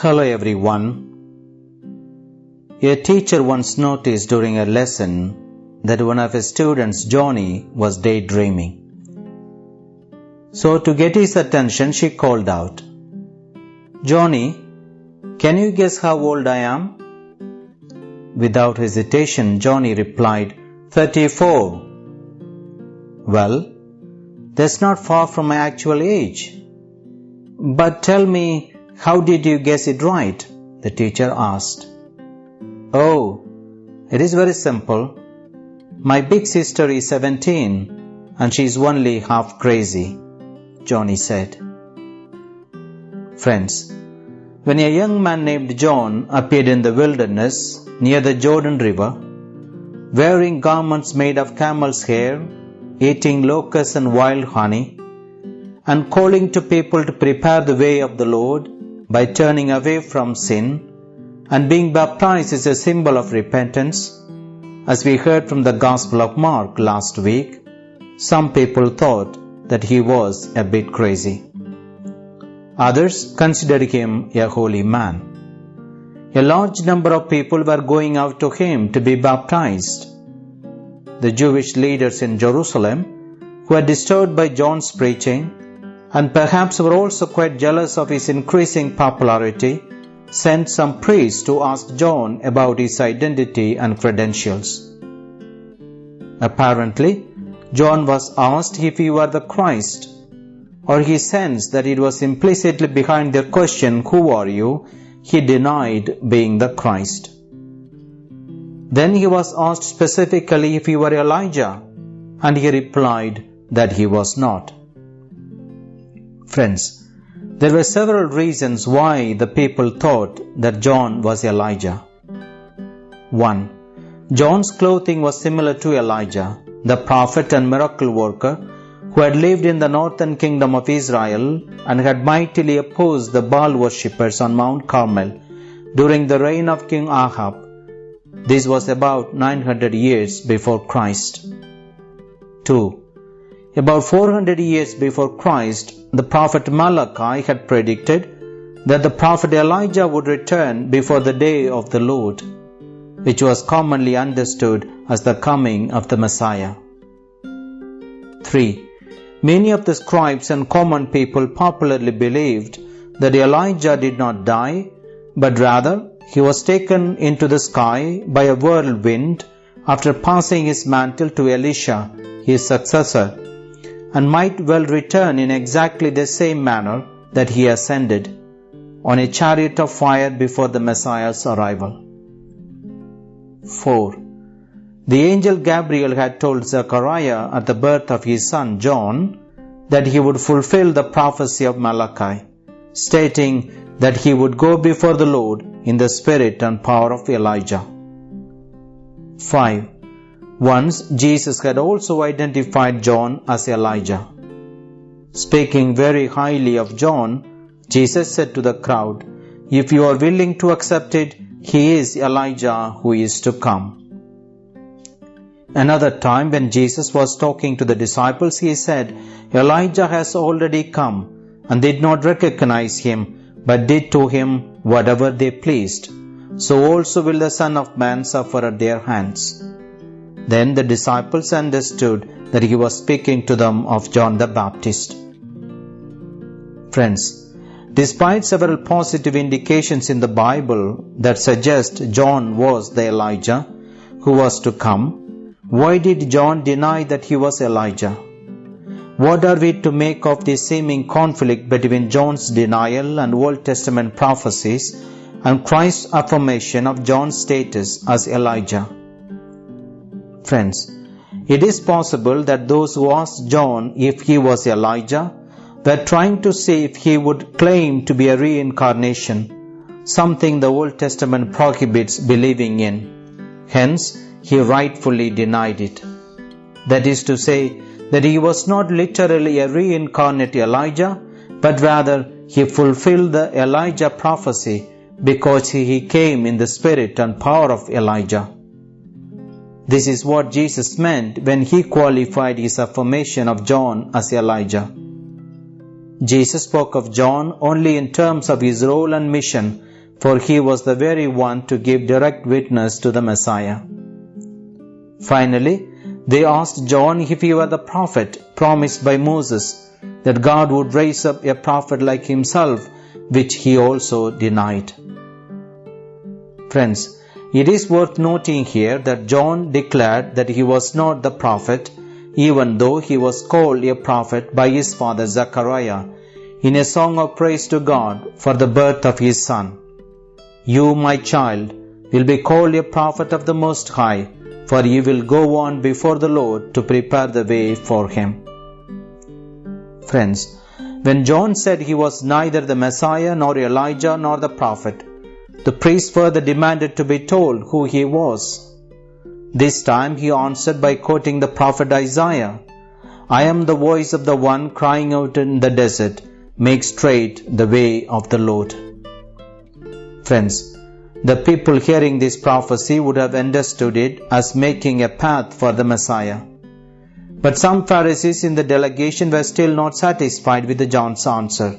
Hello everyone. A teacher once noticed during a lesson that one of his students, Johnny, was daydreaming. So, to get his attention, she called out, Johnny, can you guess how old I am? Without hesitation, Johnny replied, 34. Well, that's not far from my actual age. But tell me, how did you guess it right? The teacher asked. Oh, it is very simple. My big sister is 17 and she is only half crazy, Johnny said. Friends, when a young man named John appeared in the wilderness near the Jordan River, wearing garments made of camel's hair, eating locusts and wild honey, and calling to people to prepare the way of the Lord by turning away from sin, and being baptized is a symbol of repentance, as we heard from the Gospel of Mark last week, some people thought that he was a bit crazy. Others considered him a holy man. A large number of people were going out to him to be baptized. The Jewish leaders in Jerusalem, who were disturbed by John's preaching, and perhaps were also quite jealous of his increasing popularity, sent some priests to ask John about his identity and credentials. Apparently, John was asked if he were the Christ, or he sensed that it was implicitly behind their question, Who are you? he denied being the Christ. Then he was asked specifically if he were Elijah, and he replied that he was not. Friends, there were several reasons why the people thought that John was Elijah. 1. John's clothing was similar to Elijah, the prophet and miracle worker who had lived in the northern kingdom of Israel and had mightily opposed the Baal worshippers on Mount Carmel during the reign of King Ahab. This was about 900 years before Christ. 2. About 400 years before Christ, the prophet Malachi had predicted that the prophet Elijah would return before the day of the Lord which was commonly understood as the coming of the Messiah. 3. Many of the scribes and common people popularly believed that Elijah did not die, but rather he was taken into the sky by a whirlwind after passing his mantle to Elisha, his successor, and might well return in exactly the same manner that he ascended, on a chariot of fire before the Messiah's arrival. 4. The angel Gabriel had told Zechariah at the birth of his son John that he would fulfill the prophecy of Malachi, stating that he would go before the Lord in the spirit and power of Elijah. 5. Once Jesus had also identified John as Elijah. Speaking very highly of John, Jesus said to the crowd, If you are willing to accept it, he is Elijah who is to come. Another time when Jesus was talking to the disciples, he said, Elijah has already come and did not recognize him, but did to him whatever they pleased. So also will the Son of Man suffer at their hands. Then the disciples understood that he was speaking to them of John the Baptist. Friends, Despite several positive indications in the Bible that suggest John was the Elijah who was to come, why did John deny that he was Elijah? What are we to make of the seeming conflict between John's denial and Old Testament prophecies and Christ's affirmation of John's status as Elijah? Friends, it is possible that those who asked John if he was Elijah were trying to see if he would claim to be a reincarnation, something the Old Testament prohibits believing in. Hence, he rightfully denied it. That is to say, that he was not literally a reincarnate Elijah, but rather he fulfilled the Elijah prophecy because he came in the spirit and power of Elijah. This is what Jesus meant when he qualified his affirmation of John as Elijah. Jesus spoke of John only in terms of his role and mission, for he was the very one to give direct witness to the Messiah. Finally, they asked John if he were the prophet promised by Moses, that God would raise up a prophet like himself, which he also denied. Friends, it is worth noting here that John declared that he was not the prophet, even though he was called a prophet by his father Zechariah in a song of praise to God for the birth of his son. You, my child, will be called a prophet of the Most High, for you will go on before the Lord to prepare the way for him. Friends, when John said he was neither the Messiah nor Elijah nor the prophet, the priest further demanded to be told who he was. This time he answered by quoting the prophet Isaiah I am the voice of the one crying out in the desert, make straight the way of the Lord. Friends, the people hearing this prophecy would have understood it as making a path for the Messiah. But some Pharisees in the delegation were still not satisfied with John's answer.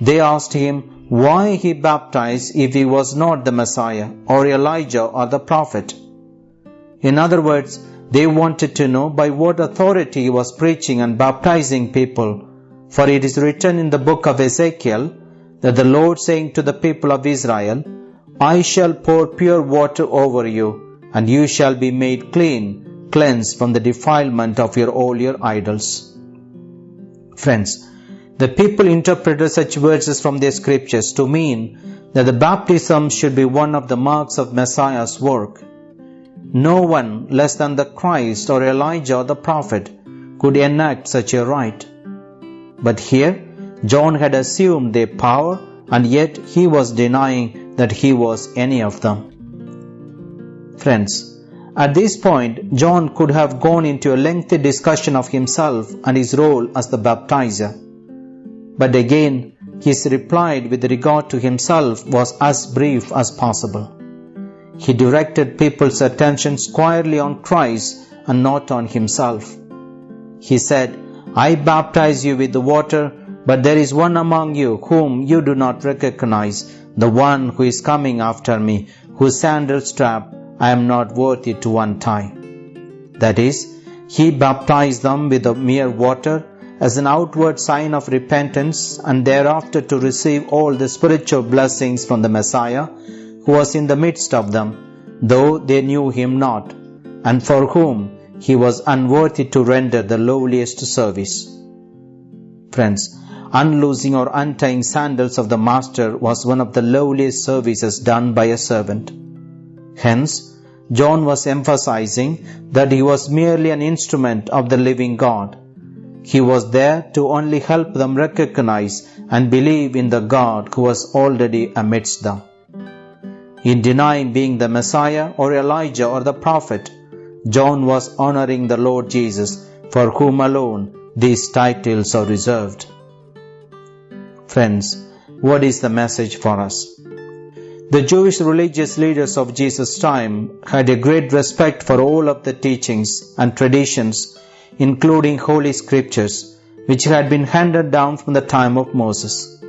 They asked him why he baptized if he was not the Messiah or Elijah or the prophet. In other words, they wanted to know by what authority he was preaching and baptizing people, for it is written in the book of Ezekiel that the Lord saying to the people of Israel, I shall pour pure water over you, and you shall be made clean, cleansed from the defilement of your all your idols. Friends, the people interpreted such verses from their scriptures to mean that the baptism should be one of the marks of Messiah's work. No one less than the Christ or Elijah the prophet could enact such a rite. But here, John had assumed their power and yet he was denying that he was any of them. Friends, at this point, John could have gone into a lengthy discussion of himself and his role as the baptizer. But again, his reply with regard to himself was as brief as possible. He directed people's attention squarely on Christ and not on himself. He said, I baptize you with the water, but there is one among you whom you do not recognize, the one who is coming after me, whose sandal strap I am not worthy to untie. That is, he baptized them with the mere water as an outward sign of repentance and thereafter to receive all the spiritual blessings from the Messiah who was in the midst of them, though they knew him not, and for whom he was unworthy to render the lowliest service. Friends, unloosing or untying sandals of the Master was one of the lowliest services done by a servant. Hence, John was emphasizing that he was merely an instrument of the living God he was there to only help them recognize and believe in the God who was already amidst them. In denying being the Messiah or Elijah or the prophet, John was honoring the Lord Jesus, for whom alone these titles are reserved. Friends, what is the message for us? The Jewish religious leaders of Jesus' time had a great respect for all of the teachings and traditions including Holy Scriptures, which had been handed down from the time of Moses.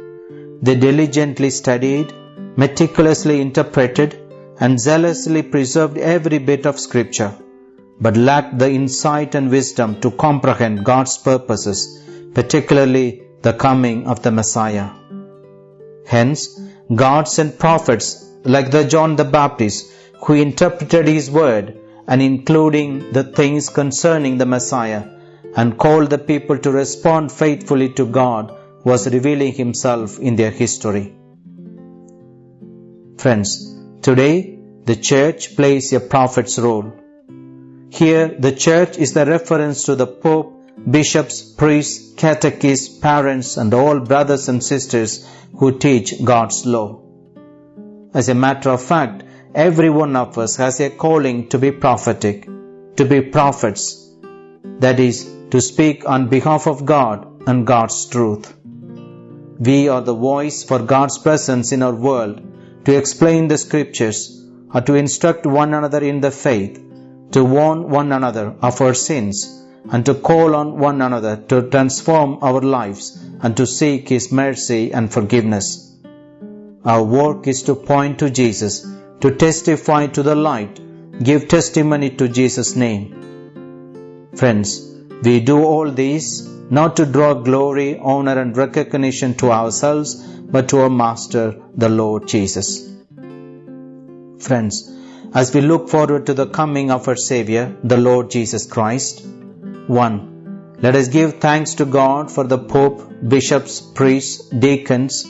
They diligently studied, meticulously interpreted, and zealously preserved every bit of Scripture, but lacked the insight and wisdom to comprehend God's purposes, particularly the coming of the Messiah. Hence, God sent prophets like the John the Baptist who interpreted his word and including the things concerning the Messiah, and called the people to respond faithfully to God, was revealing himself in their history. Friends, today the church plays a prophet's role. Here, the church is the reference to the Pope, bishops, priests, catechists, parents, and all brothers and sisters who teach God's law. As a matter of fact, Every one of us has a calling to be prophetic, to be prophets, that is, to speak on behalf of God and God's truth. We are the voice for God's presence in our world to explain the scriptures or to instruct one another in the faith, to warn one another of our sins, and to call on one another to transform our lives and to seek His mercy and forgiveness. Our work is to point to Jesus, to testify to the light, give testimony to Jesus' name. Friends, we do all these not to draw glory, honor, and recognition to ourselves, but to our Master, the Lord Jesus. Friends, as we look forward to the coming of our Savior, the Lord Jesus Christ, 1. Let us give thanks to God for the Pope, bishops, priests, deacons,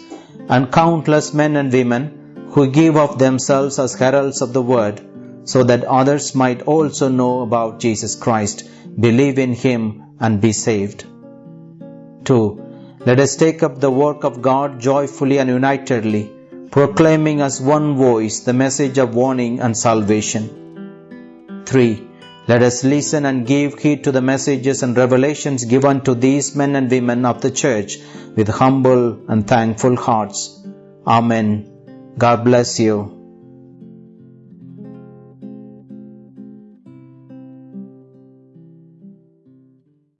and countless men and women who give of themselves as heralds of the Word, so that others might also know about Jesus Christ, believe in Him, and be saved. 2. Let us take up the work of God joyfully and unitedly, proclaiming as one voice the message of warning and salvation. 3. Let us listen and give heed to the messages and revelations given to these men and women of the church with humble and thankful hearts. Amen. God bless you.